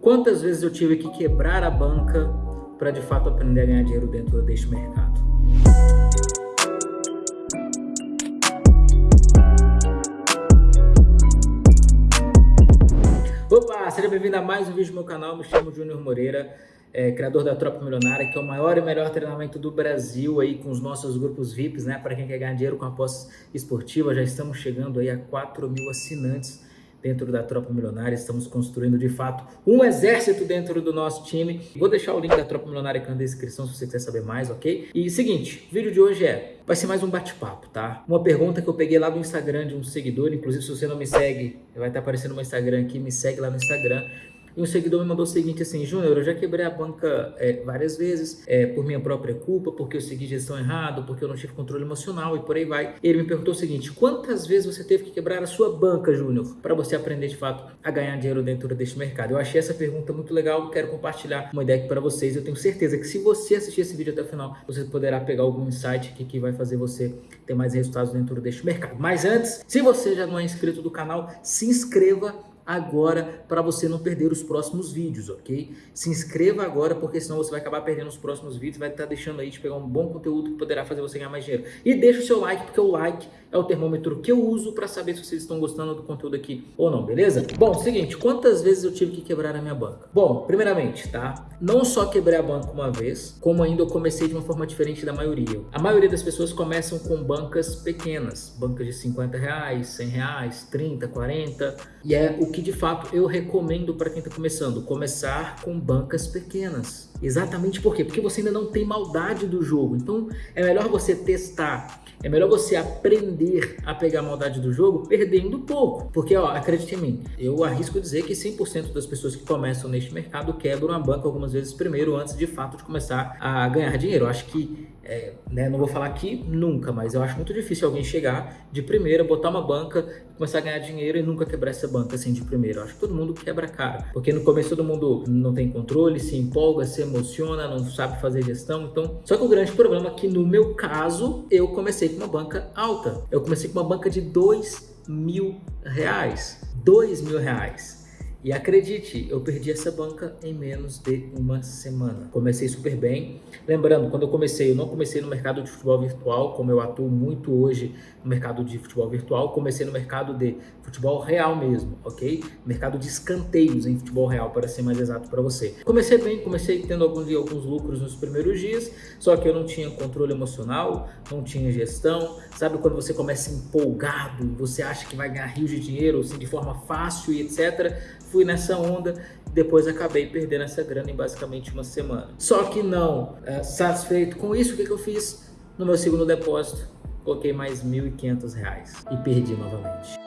Quantas vezes eu tive que quebrar a banca para de fato aprender a ganhar dinheiro dentro deste mercado? Opa, seja bem-vindo a mais um vídeo do meu canal, me chamo Júnior Moreira, é, criador da Tropa Milionária, que é o maior e melhor treinamento do Brasil aí com os nossos grupos VIPs, né, para quem quer ganhar dinheiro com apostas esportivas, já estamos chegando aí a 4 mil assinantes dentro da Tropa Milionária. Estamos construindo, de fato, um exército dentro do nosso time. Vou deixar o link da Tropa Milionária aqui na descrição se você quiser saber mais, ok? E seguinte, o vídeo de hoje é, vai ser mais um bate-papo, tá? Uma pergunta que eu peguei lá do Instagram de um seguidor, inclusive se você não me segue, vai estar aparecendo no meu Instagram aqui, me segue lá no Instagram. E um seguidor me mandou o seguinte assim, Júnior, eu já quebrei a banca é, várias vezes, é, por minha própria culpa, porque eu segui gestão errado, porque eu não tive controle emocional e por aí vai. Ele me perguntou o seguinte, quantas vezes você teve que quebrar a sua banca, Júnior, para você aprender de fato a ganhar dinheiro dentro deste mercado? Eu achei essa pergunta muito legal, quero compartilhar uma ideia aqui para vocês. Eu tenho certeza que se você assistir esse vídeo até o final, você poderá pegar algum insight que, que vai fazer você ter mais resultados dentro deste mercado. Mas antes, se você já não é inscrito do canal, se inscreva agora para você não perder os próximos vídeos, ok? Se inscreva agora, porque senão você vai acabar perdendo os próximos vídeos, vai estar tá deixando aí de pegar um bom conteúdo que poderá fazer você ganhar mais dinheiro. E deixa o seu like, porque o like é o termômetro que eu uso para saber se vocês estão gostando do conteúdo aqui ou não, beleza? Bom, seguinte, quantas vezes eu tive que quebrar a minha banca? Bom, primeiramente, tá? Não só quebrei a banca uma vez, como ainda eu comecei de uma forma diferente da maioria. A maioria das pessoas começam com bancas pequenas, bancas de 50 reais, 100 reais, 30, 40, e é o que de fato eu recomendo para quem está começando, começar com bancas pequenas. Exatamente por quê? Porque você ainda não tem maldade do jogo. Então é melhor você testar, é melhor você aprender a pegar a maldade do jogo perdendo pouco. Porque, ó, acredite em mim, eu arrisco dizer que 100% das pessoas que começam neste mercado quebram a banca algumas vezes primeiro antes de fato de começar a ganhar dinheiro. Eu acho que é, né, não vou falar aqui nunca, mas eu acho muito difícil alguém chegar de primeira, botar uma banca, começar a ganhar dinheiro e nunca quebrar essa banca assim de primeira. Eu acho que todo mundo quebra cara, porque no começo todo mundo não tem controle, se empolga, se emociona, não sabe fazer gestão. Então, só que o grande problema é que no meu caso, eu comecei com uma banca alta. Eu comecei com uma banca de dois mil reais. Dois mil reais. E acredite, eu perdi essa banca em menos de uma semana. Comecei super bem. Lembrando, quando eu comecei, eu não comecei no mercado de futebol virtual, como eu atuo muito hoje no mercado de futebol virtual. Comecei no mercado de futebol real mesmo, ok? Mercado de escanteios em futebol real, para ser mais exato para você. Comecei bem, comecei tendo alguns, alguns lucros nos primeiros dias, só que eu não tinha controle emocional, não tinha gestão. Sabe quando você começa empolgado, você acha que vai ganhar rios de dinheiro assim, de forma fácil e etc fui nessa onda, depois acabei perdendo essa grana em basicamente uma semana. Só que não, é, satisfeito com isso, o que, que eu fiz? No meu segundo depósito, coloquei mais R$ 1.500 e perdi novamente.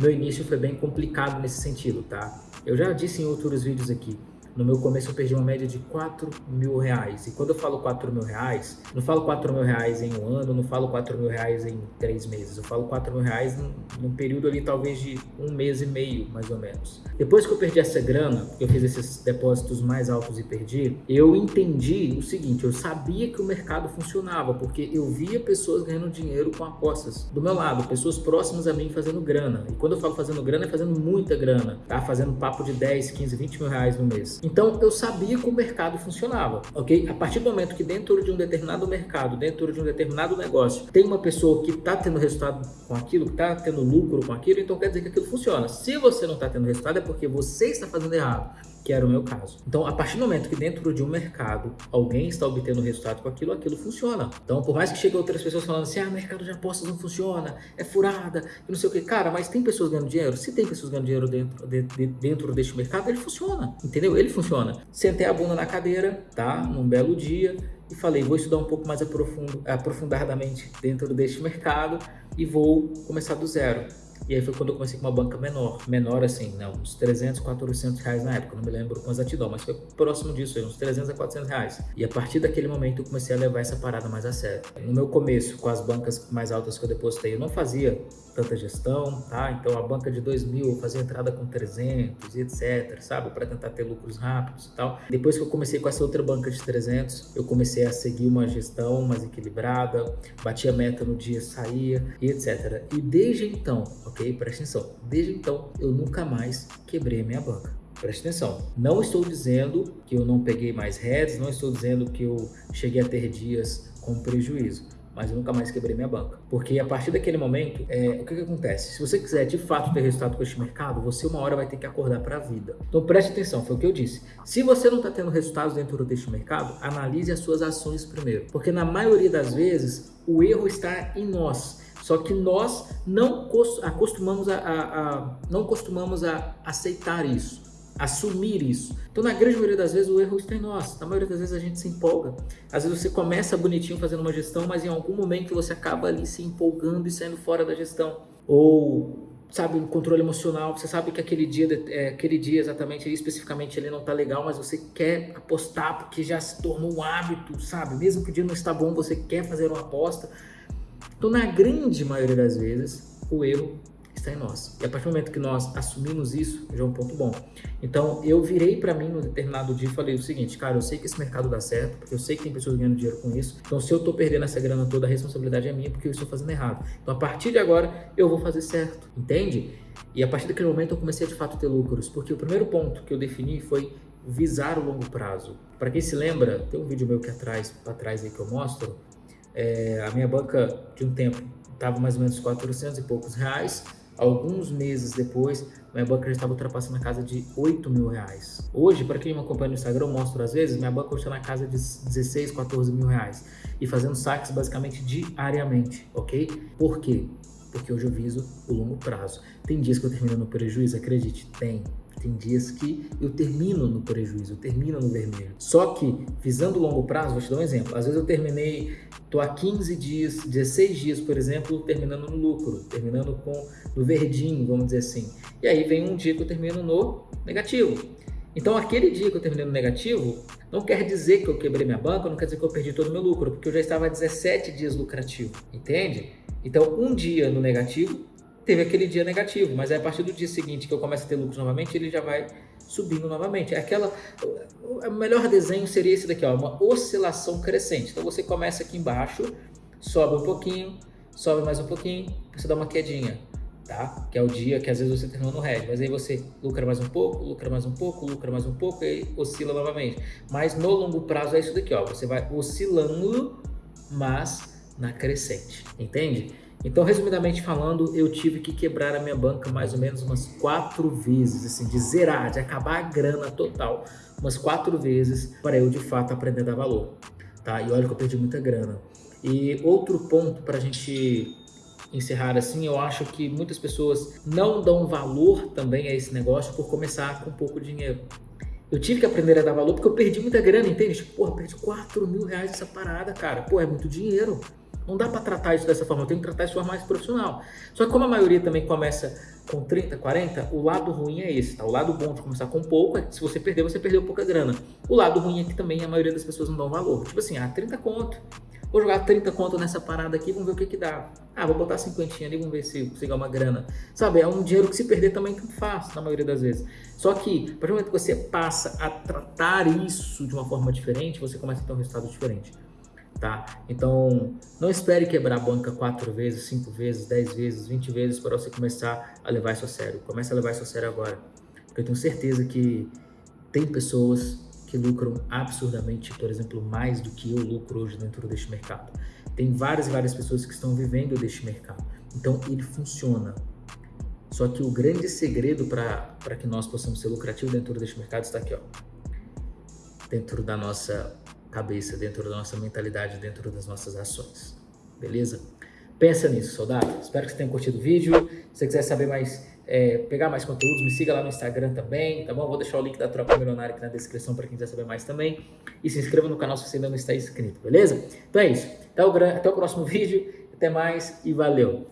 Meu início foi bem complicado nesse sentido, tá? Eu já disse em outros vídeos aqui, no meu começo eu perdi uma média de 4 mil reais. E quando eu falo 4 mil reais, não falo 4 mil reais em um ano, não falo 4 mil reais em três meses. Eu falo 4 mil reais num, num período ali talvez de um mês e meio, mais ou menos. Depois que eu perdi essa grana, eu fiz esses depósitos mais altos e perdi, eu entendi o seguinte, eu sabia que o mercado funcionava, porque eu via pessoas ganhando dinheiro com apostas do meu lado, pessoas próximas a mim fazendo grana. E quando eu falo fazendo grana, é fazendo muita grana, tá? Fazendo papo de 10, 15, 20 mil reais no mês. Então eu sabia que o mercado funcionava, ok? A partir do momento que dentro de um determinado mercado, dentro de um determinado negócio, tem uma pessoa que está tendo resultado com aquilo, que está tendo lucro com aquilo, então quer dizer que aquilo funciona. Se você não está tendo resultado é porque você está fazendo errado que era o meu caso. Então, a partir do momento que dentro de um mercado alguém está obtendo resultado com aquilo, aquilo funciona. Então, por mais que cheguem outras pessoas falando assim, ah, mercado de apostas não funciona, é furada, e não sei o que. Cara, mas tem pessoas ganhando dinheiro? Se tem pessoas ganhando dinheiro dentro, de, de, dentro deste mercado, ele funciona, entendeu? Ele funciona. Sentei a bunda na cadeira, tá? Num belo dia, e falei, vou estudar um pouco mais aprofundo, aprofundadamente dentro deste mercado e vou começar do zero. E aí foi quando eu comecei com uma banca menor. Menor assim, não, uns 300, 400 reais na época. Não me lembro com exatidão, mas foi próximo disso, uns 300 a 400 reais. E a partir daquele momento eu comecei a levar essa parada mais a sério. No meu começo, com as bancas mais altas que eu depositei, eu não fazia tanta gestão, tá? Então a banca de 2 mil eu fazia entrada com 300 e etc, sabe? Para tentar ter lucros rápidos e tal. Depois que eu comecei com essa outra banca de 300, eu comecei a seguir uma gestão mais equilibrada, batia meta no dia, saía e etc. E desde então, ok? Presta atenção. Desde então, eu nunca mais quebrei minha banca. Presta atenção, não estou dizendo que eu não peguei mais heads, não estou dizendo que eu cheguei a ter dias com prejuízo mas eu nunca mais quebrei minha banca. Porque a partir daquele momento, é, o que, que acontece? Se você quiser de fato ter resultado com este mercado, você uma hora vai ter que acordar para a vida. Então preste atenção, foi o que eu disse. Se você não está tendo resultados dentro deste mercado, analise as suas ações primeiro. Porque na maioria das vezes, o erro está em nós. Só que nós não acostumamos a, a, a não costumamos a aceitar isso assumir isso. Então, na grande maioria das vezes, o erro está em nós. Na maioria das vezes, a gente se empolga. Às vezes, você começa bonitinho fazendo uma gestão, mas em algum momento você acaba ali se empolgando e saindo fora da gestão. Ou, sabe, um controle emocional. Você sabe que aquele dia, é, aquele dia exatamente, especificamente, ele não está legal, mas você quer apostar porque já se tornou um hábito, sabe? Mesmo que o dia não está bom, você quer fazer uma aposta. Então, na grande maioria das vezes, o erro está em nós. E a partir do momento que nós assumimos isso, já é um ponto bom. Então, eu virei para mim no determinado dia e falei o seguinte, cara, eu sei que esse mercado dá certo, porque eu sei que tem pessoas ganhando dinheiro com isso. Então, se eu estou perdendo essa grana toda, a responsabilidade é minha, porque eu estou fazendo errado. Então, a partir de agora, eu vou fazer certo, entende? E a partir daquele momento, eu comecei a, de fato a ter lucros, porque o primeiro ponto que eu defini foi visar o longo prazo. Para quem se lembra, tem um vídeo meu que atrás, para trás aí que eu mostro, é, a minha banca de um tempo estava mais ou menos 400 e poucos reais, Alguns meses depois, minha banca já estava ultrapassando a casa de 8 mil reais. Hoje, para quem me acompanha no Instagram, eu mostro às vezes, minha banca está na casa de 16, 14 mil reais. E fazendo saques basicamente diariamente, ok? Por quê? Porque hoje eu viso o longo prazo. Tem dias que eu termino no prejuízo, acredite, tem. Tem dias que eu termino no prejuízo, eu termino no vermelho. Só que, visando longo prazo, vou te dar um exemplo. Às vezes eu terminei, tô há 15 dias, 16 dias, por exemplo, terminando no lucro, terminando com no verdinho, vamos dizer assim. E aí vem um dia que eu termino no negativo. Então, aquele dia que eu terminei no negativo, não quer dizer que eu quebrei minha banca, não quer dizer que eu perdi todo o meu lucro, porque eu já estava há 17 dias lucrativo, entende? Então, um dia no negativo teve aquele dia negativo, mas aí a partir do dia seguinte que eu começo a ter lucros novamente, ele já vai subindo novamente. É aquela, o melhor desenho seria esse daqui, ó, uma oscilação crescente. Então você começa aqui embaixo, sobe um pouquinho, sobe mais um pouquinho, você dá uma quedinha, tá? Que é o dia que às vezes você terminou no red, mas aí você lucra mais um pouco, lucra mais um pouco, lucra mais um pouco e oscila novamente. Mas no longo prazo é isso daqui, ó, você vai oscilando, mas na crescente, entende? Então, resumidamente falando, eu tive que quebrar a minha banca mais ou menos umas quatro vezes, assim, de zerar, de acabar a grana total, umas quatro vezes para eu de fato aprender a dar valor, tá? E olha que eu perdi muita grana. E outro ponto para a gente encerrar assim, eu acho que muitas pessoas não dão valor também a esse negócio por começar com pouco dinheiro. Eu tive que aprender a dar valor porque eu perdi muita grana, entende? Tipo, porra, perdi 4 mil reais essa parada, cara. Pô, é muito dinheiro. Não dá para tratar isso dessa forma, eu tenho que tratar isso de forma mais profissional. Só que como a maioria também começa com 30, 40, o lado ruim é esse, tá? O lado bom de começar com pouco é que se você perder, você perdeu pouca grana. O lado ruim é que também a maioria das pessoas não dão valor. Tipo assim, ah, 30 conto. Vou jogar 30 conto nessa parada aqui, vamos ver o que que dá. Ah, vou botar 50 ali, vamos ver se consigo uma grana. Sabe, é um dinheiro que se perder também tanto faz, na maioria das vezes. Só que, a partir do momento que você passa a tratar isso de uma forma diferente, você começa a ter um resultado diferente tá? Então, não espere quebrar a banca quatro vezes, cinco vezes, dez vezes, vinte vezes para você começar a levar isso a sério. Comece a levar isso a sério agora, porque eu tenho certeza que tem pessoas que lucram absurdamente, por exemplo, mais do que eu lucro hoje dentro deste mercado. Tem várias e várias pessoas que estão vivendo deste mercado. Então, ele funciona. Só que o grande segredo para que nós possamos ser lucrativos dentro deste mercado está aqui, ó. Dentro da nossa cabeça, dentro da nossa mentalidade, dentro das nossas ações. Beleza? Pensa nisso, soldado. Espero que você tenha curtido o vídeo. Se você quiser saber mais, é, pegar mais conteúdos, me siga lá no Instagram também, tá bom? Vou deixar o link da Tropa Milionária aqui na descrição para quem quiser saber mais também. E se inscreva no canal se você ainda não está inscrito, beleza? Então é isso. Até o, até o próximo vídeo. Até mais e valeu!